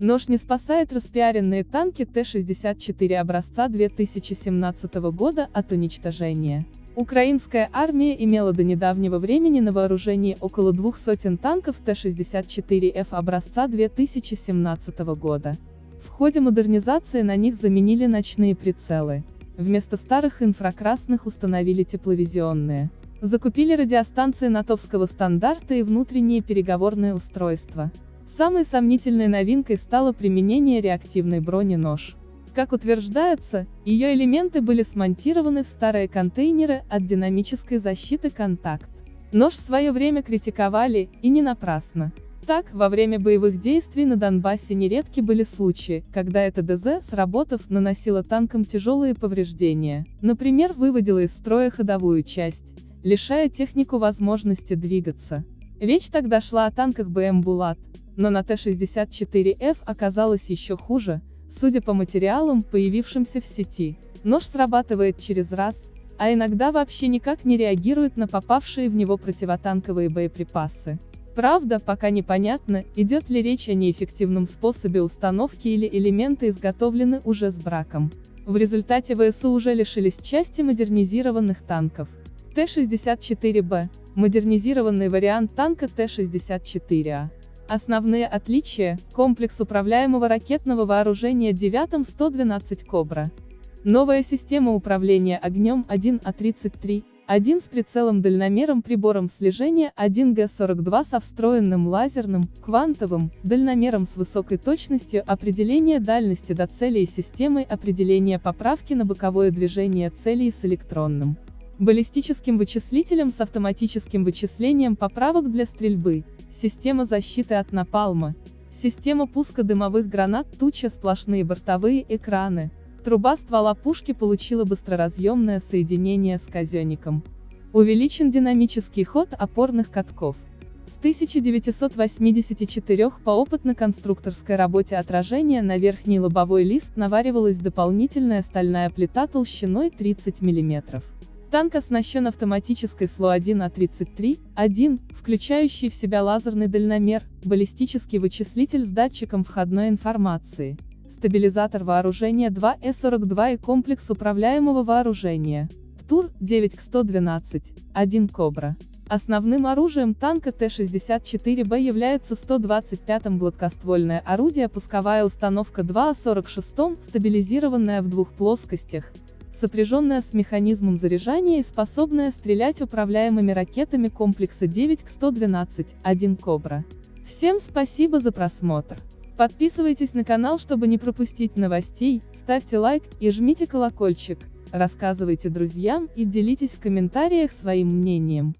Нож не спасает распиаренные танки Т-64 образца 2017 года от уничтожения. Украинская армия имела до недавнего времени на вооружении около двух сотен танков Т-64Ф образца 2017 года. В ходе модернизации на них заменили ночные прицелы. Вместо старых инфракрасных установили тепловизионные. Закупили радиостанции натовского стандарта и внутренние переговорные устройства. Самой сомнительной новинкой стало применение реактивной брони нож. Как утверждается, ее элементы были смонтированы в старые контейнеры от динамической защиты «Контакт». Нож в свое время критиковали, и не напрасно. Так, во время боевых действий на Донбассе нередки были случаи, когда эта ДЗ, сработав, наносила танкам тяжелые повреждения, например, выводила из строя ходовую часть, лишая технику возможности двигаться. Речь тогда шла о танках БМ «Булат», но на Т-64Ф оказалось еще хуже, Судя по материалам, появившимся в сети, нож срабатывает через раз, а иногда вообще никак не реагирует на попавшие в него противотанковые боеприпасы. Правда, пока непонятно, идет ли речь о неэффективном способе установки или элементы изготовлены уже с браком. В результате ВСУ уже лишились части модернизированных танков. Т-64Б – модернизированный вариант танка Т-64А. Основные отличия – комплекс управляемого ракетного вооружения 9-112 «Кобра». Новая система управления огнем 1А33, 1 с прицелом-дальномером прибором слежения 1Г42 со встроенным лазерным, квантовым, дальномером с высокой точностью определения дальности до цели и системой определения поправки на боковое движение целей с электронным баллистическим вычислителем с автоматическим вычислением поправок для стрельбы, система защиты от напалма, система пуска дымовых гранат туча сплошные бортовые экраны, труба ствола пушки получила быстроразъемное соединение с казенником. Увеличен динамический ход опорных катков. С 1984 по опытно-конструкторской работе отражения на верхний лобовой лист наваривалась дополнительная стальная плита толщиной 30 мм. Танк оснащен автоматической СЛО-1А33-1, включающий в себя лазерный дальномер, баллистический вычислитель с датчиком входной информации, стабилизатор вооружения 2С-42 и комплекс управляемого вооружения. ТУР 9 к 112, 1 Кобра. Основным оружием танка Т-64Б является 125-м гладкоствольное орудие пусковая установка 2А46, стабилизированная в двух плоскостях, сопряженная с механизмом заряжания и способная стрелять управляемыми ракетами комплекса 9 к 112, 1 Кобра. Всем спасибо за просмотр. Подписывайтесь на канал, чтобы не пропустить новостей, ставьте лайк и жмите колокольчик, рассказывайте друзьям и делитесь в комментариях своим мнением.